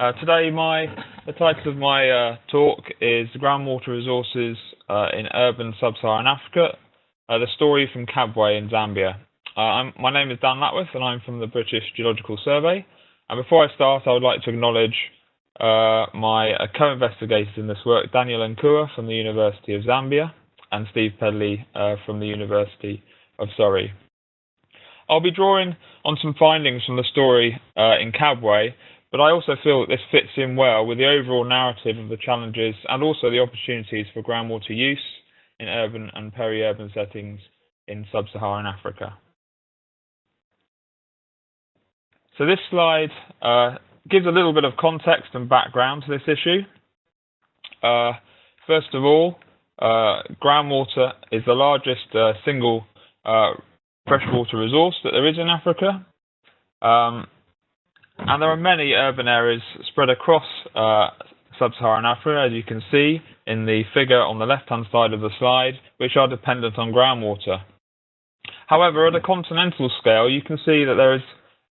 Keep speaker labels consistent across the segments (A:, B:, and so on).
A: Uh, today, my the title of my uh, talk is Groundwater Resources uh, in Urban Sub-Saharan Africa, uh, the story from Kabwe in Zambia. Uh, my name is Dan Lapworth and I'm from the British Geological Survey. And before I start, I would like to acknowledge uh, my co-investigators in this work, Daniel Nkhuwa from the University of Zambia and Steve Pedley from the University of Surrey. I'll be drawing on some findings from the story in Kabwe but I also feel that this fits in well with the overall narrative of the challenges and also the opportunities for groundwater use in urban and peri-urban settings in sub-Saharan Africa. So this slide uh, gives a little bit of context and background to this issue. Uh, first of all, uh, groundwater is the largest uh, single uh, freshwater resource that there is in Africa. Um, and there are many urban areas spread across uh, sub-Saharan Africa, as you can see in the figure on the left-hand side of the slide, which are dependent on groundwater. However, at a continental scale, you can see that there is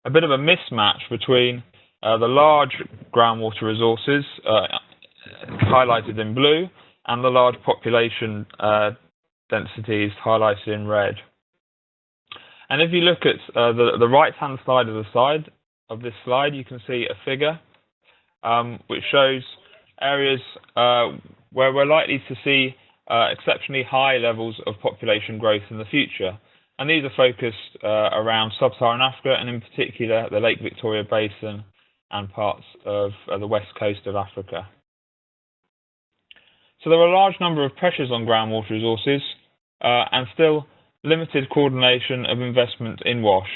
A: a bit of a mismatch between uh, the large groundwater resources uh, highlighted in blue and the large population uh, densities highlighted in red. And if you look at uh, the, the right-hand side of the slide, of this slide, you can see a figure um, which shows areas uh, where we're likely to see uh, exceptionally high levels of population growth in the future. And these are focused uh, around sub-Saharan Africa and in particular the Lake Victoria Basin and parts of uh, the west coast of Africa. So there are a large number of pressures on groundwater resources uh, and still limited coordination of investment in WASH.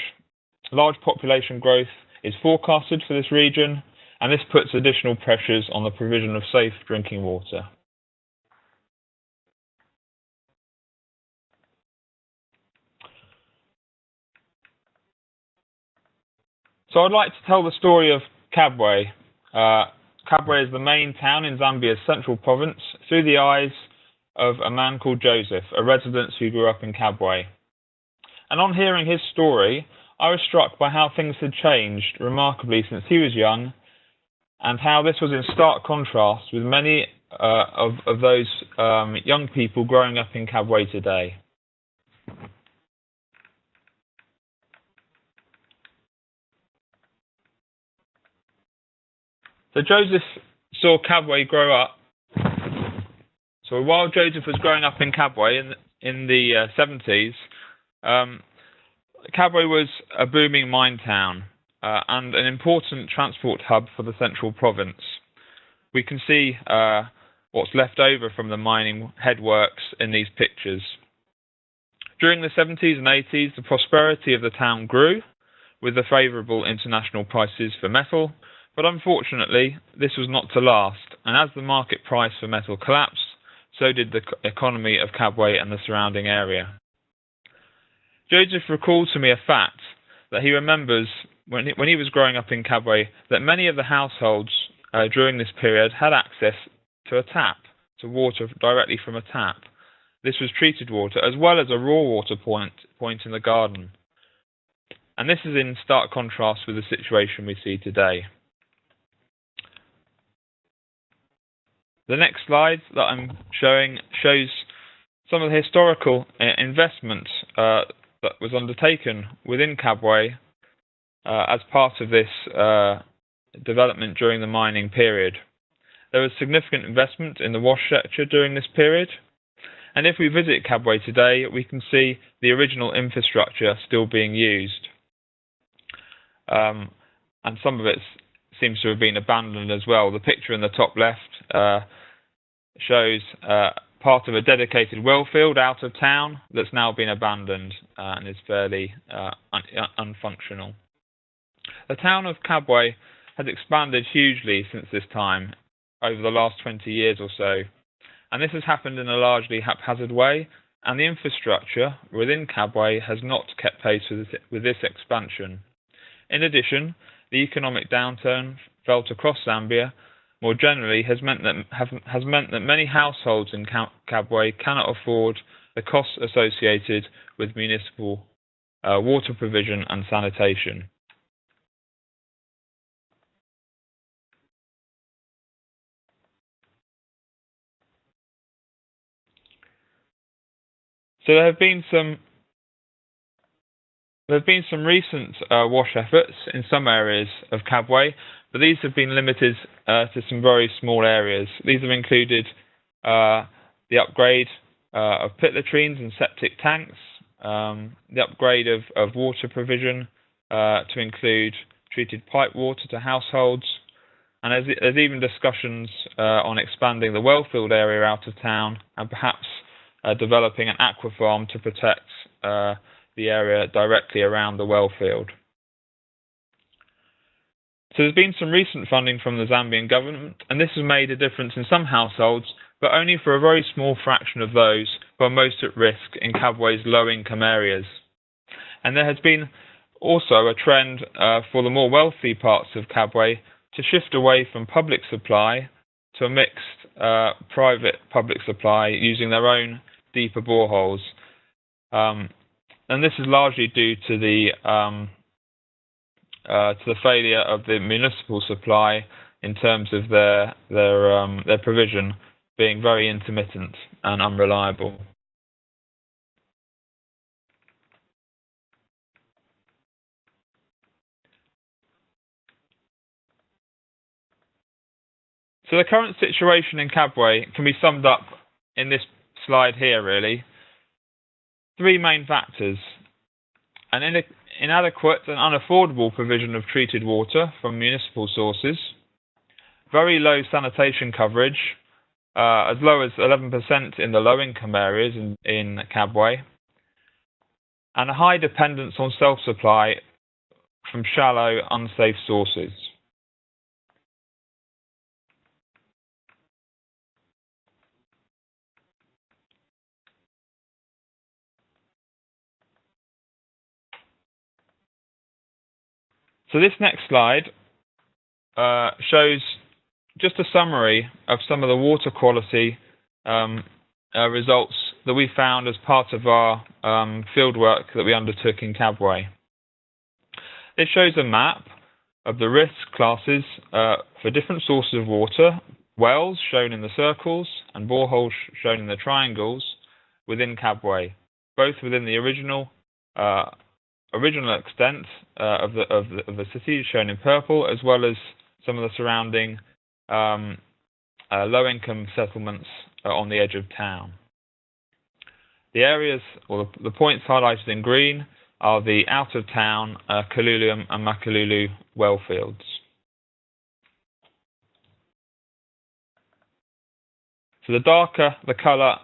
A: Large population growth is forecasted for this region, and this puts additional pressures on the provision of safe drinking water. So I'd like to tell the story of Kabwe. Uh, Kabwe is the main town in Zambia's central province through the eyes of a man called Joseph, a resident who grew up in Kabwe. And on hearing his story, I was struck by how things had changed remarkably since he was young, and how this was in stark contrast with many uh, of, of those um, young people growing up in Kabwe today. So Joseph saw Kabwe grow up. So while Joseph was growing up in Kabwe in, in the uh, 70s, um, Kabwe was a booming mine town uh, and an important transport hub for the central province. We can see uh, what's left over from the mining headworks in these pictures. During the 70s and 80s, the prosperity of the town grew with the favourable international prices for metal, but unfortunately, this was not to last, and as the market price for metal collapsed, so did the economy of Kabwe and the surrounding area. Joseph recalled to me a fact that he remembers when he, when he was growing up in Kabwe that many of the households uh, during this period had access to a tap, to water directly from a tap. This was treated water as well as a raw water point, point in the garden. And this is in stark contrast with the situation we see today. The next slide that I'm showing shows some of the historical uh, investment uh, that was undertaken within Kabwe uh, as part of this uh, development during the mining period. There was significant investment in the wash sector during this period, and if we visit Kabwe today, we can see the original infrastructure still being used. Um, and some of it seems to have been abandoned as well. The picture in the top left uh, shows uh, part of a dedicated well field out of town that's now been abandoned uh, and is fairly uh, un unfunctional. The town of Kabwe has expanded hugely since this time, over the last 20 years or so, and this has happened in a largely haphazard way, and the infrastructure within Kabwe has not kept pace with this, with this expansion. In addition, the economic downturn felt across Zambia more generally, has meant that, have, has meant that many households in Kabwe cannot afford the costs associated with municipal uh, water provision and sanitation. So there have been some there have been some recent uh, wash efforts in some areas of Kabwe, but these have been limited uh, to some very small areas. These have included uh, the upgrade uh, of pit latrines and septic tanks, um, the upgrade of, of water provision uh, to include treated pipe water to households, and there's, there's even discussions uh, on expanding the wellfield area out of town and perhaps developing an aqua farm to protect the area directly around the well field. So there's been some recent funding from the Zambian government, and this has made a difference in some households, but only for a very small fraction of those who are most at risk in Kabwe's low-income areas. And there has been also a trend uh, for the more wealthy parts of Kabwe to shift away from public supply to a mixed uh, private public supply using their own deeper boreholes. Um, and this is largely due to the um, uh, to the failure of the municipal supply in terms of their their um, their provision being very intermittent and unreliable. So the current situation in Kabwe can be summed up in this slide here, really three main factors. An inadequate and unaffordable provision of treated water from municipal sources, very low sanitation coverage, uh, as low as 11% in the low income areas in, in Kabwe, and a high dependence on self supply from shallow, unsafe sources. So this next slide uh, shows just a summary of some of the water quality um, uh, results that we found as part of our um, fieldwork that we undertook in Kabwe. It shows a map of the risk classes uh, for different sources of water, wells shown in the circles and boreholes shown in the triangles within Kabwe, both within the original uh, original extent uh, of, the, of, the, of the city shown in purple, as well as some of the surrounding um, uh, low-income settlements uh, on the edge of town. The areas, or the, the, points highlighted in green, are the out-of-town uh, Kalulu and Makalulu well fields. So the darker the colour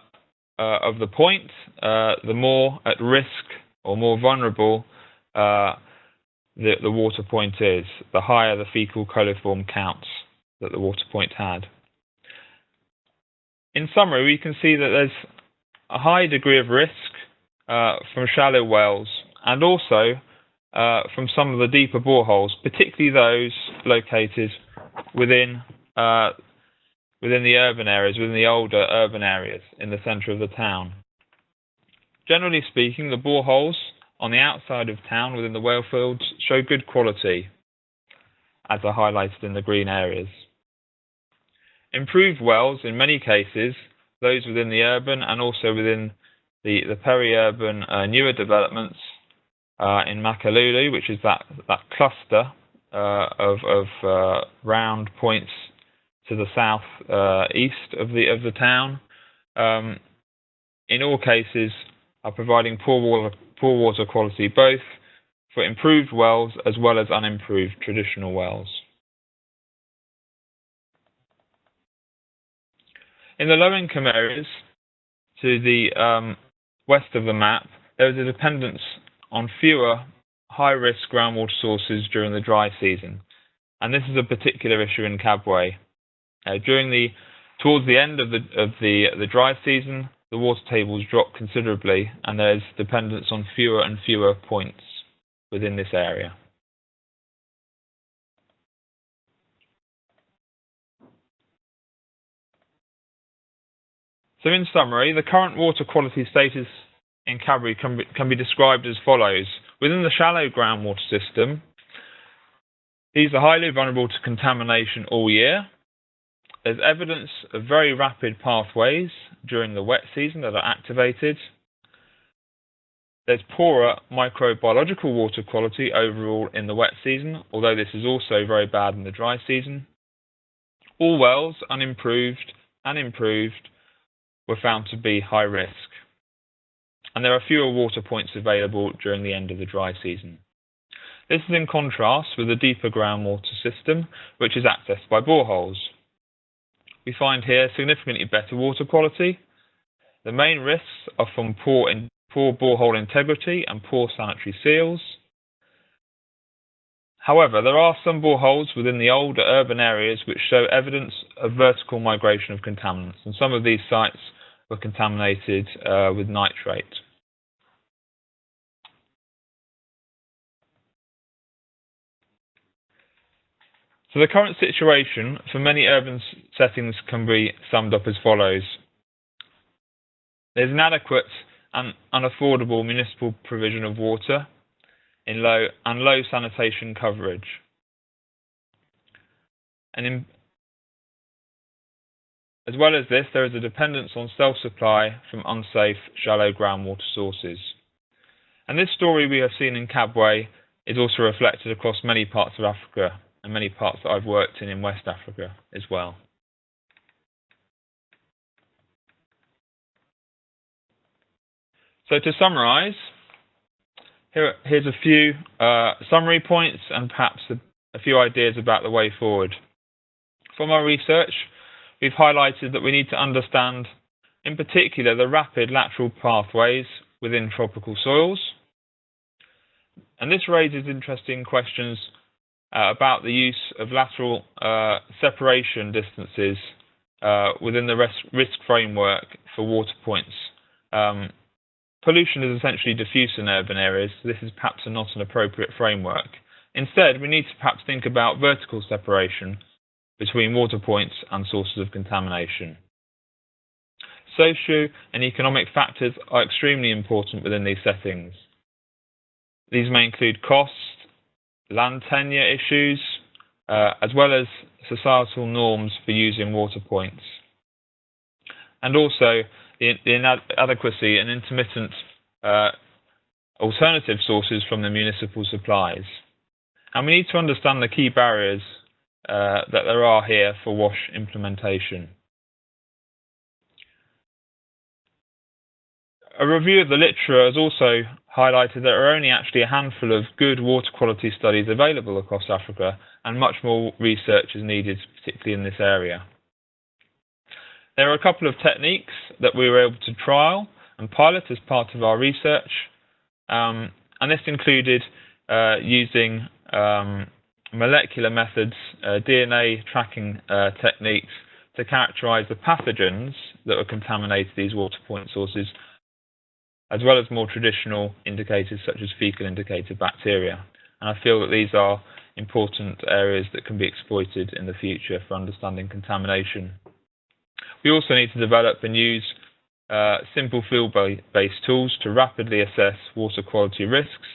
A: uh, of the point, uh, the more at risk or more vulnerable uh, the, the water point is, the higher the fecal coliform counts that the water point had. In summary, we can see that there's a high degree of risk uh, from shallow wells and also uh, from some of the deeper boreholes, particularly those located within uh, within the urban areas, within the older urban areas in the centre of the town. Generally speaking, the boreholes on the outside of town within the well fields show good quality, as are highlighted in the green areas. Improved wells, in many cases, those within the urban and also within the, the peri-urban uh, newer developments uh, in Makululu, which is that, that cluster uh, of, of uh, round points to the south uh, east of the of the town. Um, in all cases, are providing poor water, poor water quality both for improved wells as well as unimproved traditional wells. In the low-income areas to the um, west of the map, there is a dependence on fewer high-risk groundwater sources during the dry season, and this is a particular issue in Kabwe. Uh, during the towards the end of the of the the dry season, the water tables drop considerably and there's dependence on fewer and fewer points within this area. So in summary, the current water quality status in Kabwe can be, can be described as follows. Within the shallow groundwater system, these are highly vulnerable to contamination all year, there's evidence of very rapid pathways during the wet season that are activated. There's poorer microbiological water quality overall in the wet season, although this is also very bad in the dry season. All wells, unimproved and improved, were found to be high risk. And there are fewer water points available during the end of the dry season. This is in contrast with the deeper groundwater system, which is accessed by boreholes. We find here significantly better water quality. The main risks are from poor in poor borehole integrity and poor sanitary seals. However, there are some boreholes within the older urban areas which show evidence of vertical migration of contaminants, and some of these sites were contaminated uh, with nitrate. So the current situation for many urban settings can be summed up as follows. There's inadequate and unaffordable municipal provision of water in low and low sanitation coverage. And in, as well as this, there is a dependence on self-supply from unsafe, shallow groundwater sources. And this story we have seen in Kabwe is also reflected across many parts of Africa and many parts that I've worked in in West Africa as well. So to summarize, here, here's a few uh, summary points and perhaps a, a few ideas about the way forward. From our research, we've highlighted that we need to understand, in particular, the rapid lateral pathways within tropical soils. And this raises interesting questions uh, about the use of lateral uh, separation distances uh, within the risk framework for water points. Um, pollution is essentially diffuse in urban areas, so this is perhaps not an appropriate framework. Instead, we need to perhaps think about vertical separation between water points and sources of contamination. Social and economic factors are extremely important within these settings. These may include cost, land tenure issues, uh, as well as societal norms for using water points. And also the, the inadequacy and intermittent uh, alternative sources from the municipal supplies. And we need to understand the key barriers uh, that there are here for WASH implementation. A review of the literature has also highlighted there are only actually a handful of good water quality studies available across Africa, and much more research is needed, particularly in this area. There are a couple of techniques that we were able to trial and pilot as part of our research, um, and this included uh, using um, molecular methods, uh, DNA tracking uh, techniques to characterize the pathogens that were contaminated these water point sources as well as more traditional indicators such as fecal indicator bacteria. And I feel that these are important areas that can be exploited in the future for understanding contamination. We also need to develop and use uh, simple field-based tools to rapidly assess water quality risks,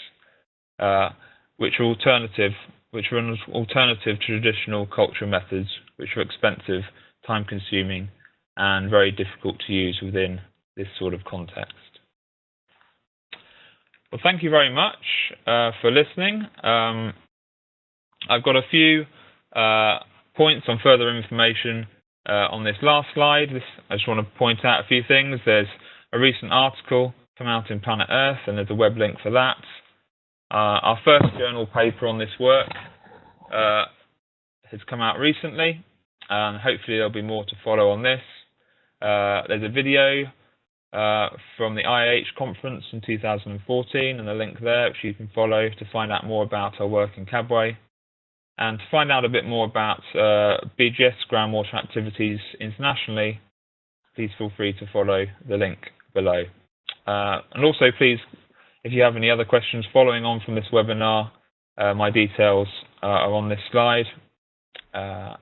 A: uh, which are alternative, which are an alternative to traditional culture methods, which are expensive, time-consuming, and very difficult to use within this sort of context. Well, thank you very much uh, for listening. Um, I've got a few uh, points on further information uh, on this last slide. This, I just want to point out a few things. There's a recent article come out in Planet Earth, and there's a web link for that. Uh, our first journal paper on this work uh, has come out recently, and hopefully there'll be more to follow on this. Uh, there's a video uh, from the IAH conference in 2014 and the link there which you can follow to find out more about our work in Kabwe. And to find out a bit more about uh, BGS groundwater activities internationally, please feel free to follow the link below. Uh, and also please, if you have any other questions following on from this webinar, uh, my details are on this slide. Uh,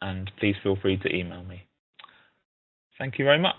A: and please feel free to email me. Thank you very much.